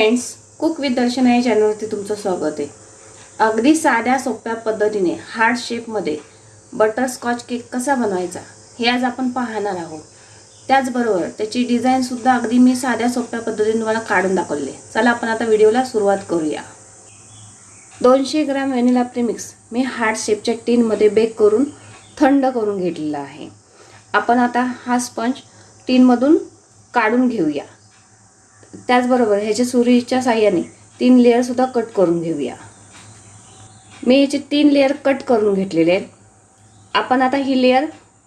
Friends cook with दर्शना या चॅनलवरती तुमचं स्वागत आहे. अगदी साध्या सोप्या पद्धतीने हार्ड शेपमध्ये बटरस्कॉच केक कसा बनवायचा हे आज आपण पाहणार आहोत. त्याचबरोबर त्याची डिझाईनसुद्धा अगदी मी साध्या सोप्या पद्धतीने तुम्हाला काढून दाखवले चला आपण आता व्हिडिओला सुरुवात करूया. दोनशे ग्रॅम व्हॅनिला प्रीमिक्स मी हार्ड शेपच्या टीनमध्ये बेक करून थंड करून घेतलेला आहे. आपण आता हा स्पंज टीनमधून काढून घेऊया. त्याचबरोबर ह्याच्या सुरीच्या साह्याने तीन लेअरसुद्धा कट करून घेऊया. मी ह्याचे तीन लेअर कट करून घेतलेले आहेत. आपण आता ही लेअर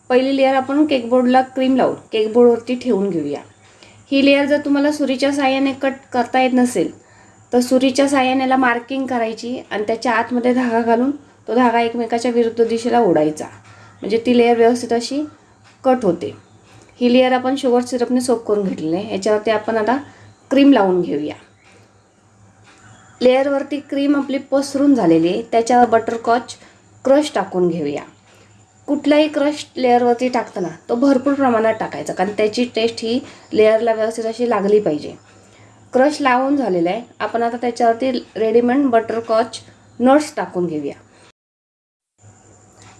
पहिली लेअर आपण केकबोर्डला क्रीम लावून केकबोर्डवरती ठेवून घेऊया. ही लेअर जर तुम्हाला सुरीच्या साह्याने कट करता येत नसेल तर सुरीच्या साह्यानेला मार्किंग करायची आणि त्याच्या आतमध्ये धागा घालून तो धागा एकमेकाच्या विरुद्ध दिशेला ओढायचा. म्हणजे ती लेअर व्यवस्थित अशी कट होते. ही लेअर आपण शुगर सिरपने सोप करून घेतलेली आहे. याच्यावरती आपण आता क्रीम लावून घेऊया. लेअरवरती क्रीम आपली पसरून झालेली आहे. त्याच्यावर बटरकॉच क्रश टाकून घेऊया. कुठलाही क्रश लेअरवरती टाकताना तो भरपूर प्रमाणात टाकायचा कारण त्याची टेस्ट ही लेअरला व्यवस्थित अशी लागली पाहिजे. क्रश लावून झालेला आहे. आपण आता त्याच्यावरती रेडीमेड बटरकॉच नट्स टाकून घेऊया.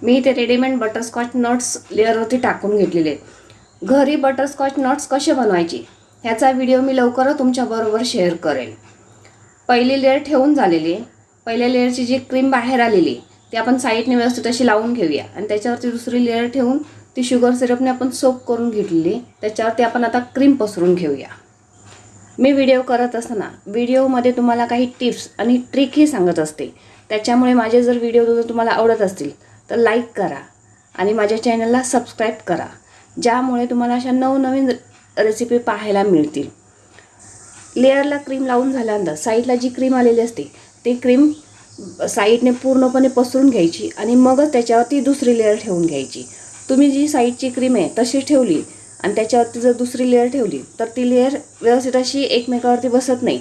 मी ते रेडीमेड बटरस्कॉच नट्स लेअरवरती टाकून घेतलेले आहेत. घरी बटरस्कॉच नट्स कसे बनवायचे? ह्याचा व्हिडिओ मी लवकरच तुमच्याबरोबर शेअर करेल. पहिली लेअर ठेवून झालेली आहे. पहिल्या लेअरची जी क्रीम बाहेर आलेली ती आपण साईडने व्यवस्थित अशी लावून घेऊया. आणि त्याच्यावरती दुसरी लेअर ठेवून ती शुगर सिरपने आपण सोप करून घेतलेली त्याच्यावरती आपण आता क्रीम पसरून घेऊया. मी व्हिडिओ करत असताना व्हिडिओमध्ये तुम्हाला काही टिप्स आणि ट्रिकही सांगत असते. त्याच्यामुळे माझे जर व्हिडिओ जर तुम्हाला आवडत असतील तर लाईक करा आणि माझ्या चॅनलला सबस्क्राईब करा. ज्यामुळे तुम्हाला अशा नवनवीन रेसिपी पाहायला मिळतील. लेअरला क्रीम लावून झाल्यानंतर साईडला जी क्रीम आलेली असते ती क्रीम साईडने पूर्णपणे पसरून घ्यायची आणि मगच त्याच्यावरती दुसरी लेअर ठेवून घ्यायची. तुम्ही जी साईडची क्रीम आहे तशी ठेवली आणि त्याच्यावरती जर दुसरी लेअर ठेवली तर ती लेअर व्यवस्थित अशी एकमेकावरती बसत नाही.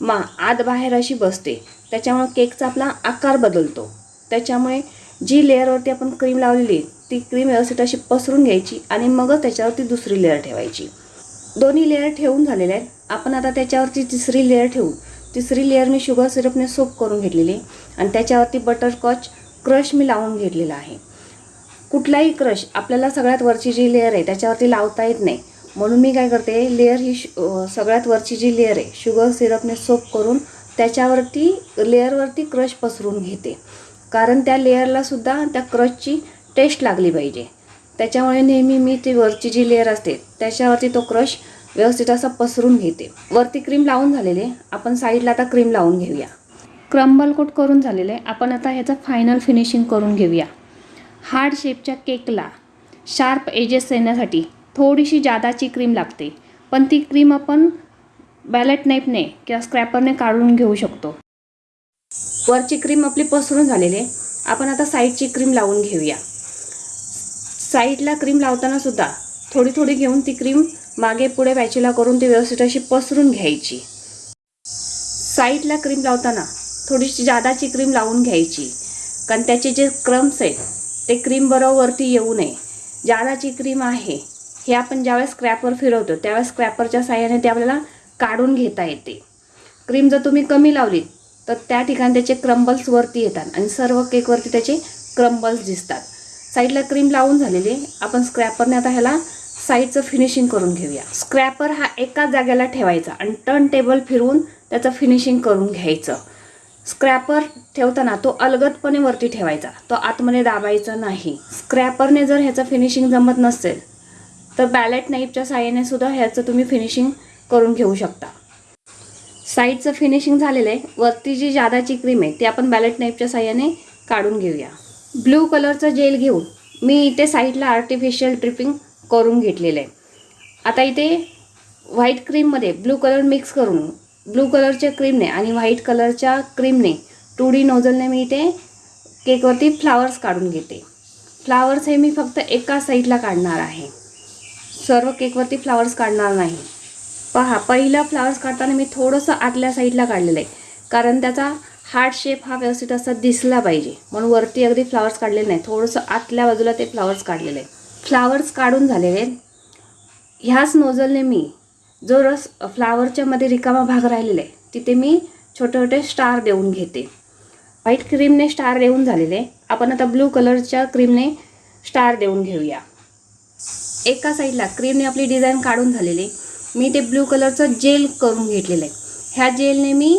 मा आत बाहेर अशी बसते. त्याच्यामुळं केकचा आपला आकार बदलतो. त्याच्यामुळे जी लेअरवरती आपण क्रीम लावलेली ती क्रीम व्यवस्थित अशी पसरून घ्यायची आणि मगच त्याच्यावरती दुसरी लेअर ठेवायची. दोन्ही लेअर ठेवून झालेले आहेत. आपण आता त्याच्यावरती तिसरी लेअर ठेवू. तिसरी लेअर मी शुगर सिरपने सोप करून घेतलेली आणि त्याच्यावरती बटरस्कॉच क्रश मी लावून घेतलेला आहे. कुठलाही क्रश आपल्याला सगळ्यात वरची जी लेअर आहे त्याच्यावरती लावता येत नाही. म्हणून मी काय करते लेअर ही सगळ्यात वरची जी लेअर आहे शुगर सिरपने सोप करून त्याच्यावरती लेअरवरती क्रश पसरून घेते. कारण त्या लेअरलासुद्धा त्या क्रशची टेस्ट लागली पाहिजे. त्याच्यामुळे नेहमी मी ती वरची जी लेअर असते त्याच्यावरती तो क्रश व्यवस्थित असा पसरून घेते. वरती क्रीम लावून झालेले आपण साईडला आता क्रीम लावून घेऊया. क्रम्बल कोट करून झालेले आपण आता ह्याचं फायनल फिनिशिंग करून घेऊया. हार्ड शेपच्या केकला शार्प एजेस येण्यासाठी थोडीशी जादाची क्रीम लागते. पण ती क्रीम आपण बॅलेट नाईफने किंवा स्क्रॅपरने काढून घेऊ शकतो. वरची क्रीम आपली पसरून झालेली आहे. आपण आता साईडची क्रीम लावून घेऊया. साईडला क्रीम लावताना सुद्धा थोडी थोडी घेऊन ती क्रीम मागे पुढे बॅचेला करून ती व्यवस्थित अशी पसरून घ्यायची. साईडला क्रीम लावताना थोडीशी जादाची क्रीम लावून घ्यायची. कारण त्याचे जे क्रम्स आहेत ते क्रीम बरोबर वरती येऊ नये. जादाची क्रीम आहे हे आपण ज्यावेळेस स्क्रॅपवर फिरवतो त्यावेळेस स्क्रॅपरच्या साह्याने ते आपल्याला काढून घेता येते. क्रीम जर तुम्ही कमी लावली तर त्या ठिकाणी त्याचे क्रम्बल्सवरती येतात आणि सर्व केकवरती त्याचे क्रम्बल्स दिसतात. साईडला क्रीम लावून झालेली आपण स्क्रॅपरने आता ह्याला साईडचं फिनिशिंग करून घेऊया. स्क्रॅपर हा एकाच जागेला ठेवायचा आणि टर्न टेबल फिरवून त्याचं फिनिशिंग करून घ्यायचं. स्क्रॅपर ठेवताना तो अलगदपणे वरती ठेवायचा. तो आतमध्ये दाबायचा नाही. स्क्रॅपरने जर ह्याचं फिनिशिंग जमत नसेल तर बॅलेट नाईफच्या साह्याने सुद्धा ह्याचं तुम्ही फिनिशिंग करून घेऊ शकता. साईडचं फिनिशिंग झालेलं आहे. वरती जी जादाची क्रीम आहे ती आपण बॅलेट नाईफच्या साह्याने काढून घेऊया. ब्ल्यू कलरचं जेल घेऊन मी इथे साईडला आर्टिफिशियल ट्रिपिंग करून घेतलेलं आहे. आता इथे व्हाईट क्रीममध्ये ब्लू कलर मिक्स करून ब्लू कलरच्या क्रीमने आणि व्हाईट कलरच्या क्रीमने टू डी नोझलने मी इथे केकवरती फ्लावर्स काढून घेते. फ्लावर्स हे मी फक्त एका साईडला काढणार आहे. सर्व केकवरती फ्लावर्स काढणार नाही. पहा पहिला फ्लावर्स काढताना मी थोडंसं आतल्या साईडला काढलेलं आहे. कारण त्याचा हार्ट शेप हा व्यवस्थित असा दिसला पाहिजे. म्हणून वरती अगदी फ्लावर्स काढलेले नाही थोडंसं आतल्या बाजूला ते फ्लावर्स काढलेले आहे फ्लावर्स काढून झालेले आहेत. ह्याच नोझलने मी जो रस फ्लावरच्या मध्ये रिकामा भाग राहिलेला आहे तिथे मी छोटे छोटे स्टार देऊन घेते. व्हाईट क्रीमने स्टार देऊन झालेले आपण आता ब्लू कलरच्या क्रीमने स्टार देऊन घेऊया. एका साईडला क्रीमने आपली डिझाईन काढून झालेली मी ते ब्लू कलरचं जेल करून घेतलेलं आहे. ह्या जेलने मी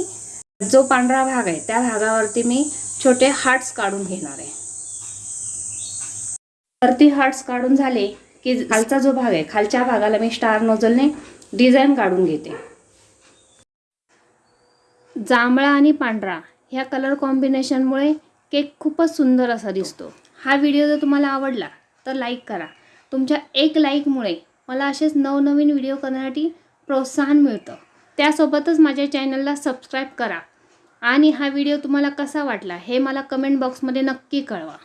जो पांढरा भाग आहे त्या भागावरती मी छोटे हार्ट्स काढून घेणार आहे. वरती हार्ट्स काढून झाले की खालचा जो भाग आहे खालच्या भागाला मी स्टार नोझलने डिझाईन काढून घेते. जांभळा आणि पांढरा ह्या कलर कॉम्बिनेशनमुळे केक खूपच सुंदर असा दिसतो. हा व्हिडिओ जर तुम्हाला आवडला तर लाईक करा. तुमच्या एक लाईकमुळे मला असेच नवनवीन व्हिडिओ करण्यासाठी प्रोत्साहन मिळतं. त्यासोबतच माझ्या चॅनलला सबस्क्राईब करा. आणि हा व्हिडिओ तुम्हाला कसा वाटला हे मला कमेंट बॉक्समध्ये नक्की कळवा.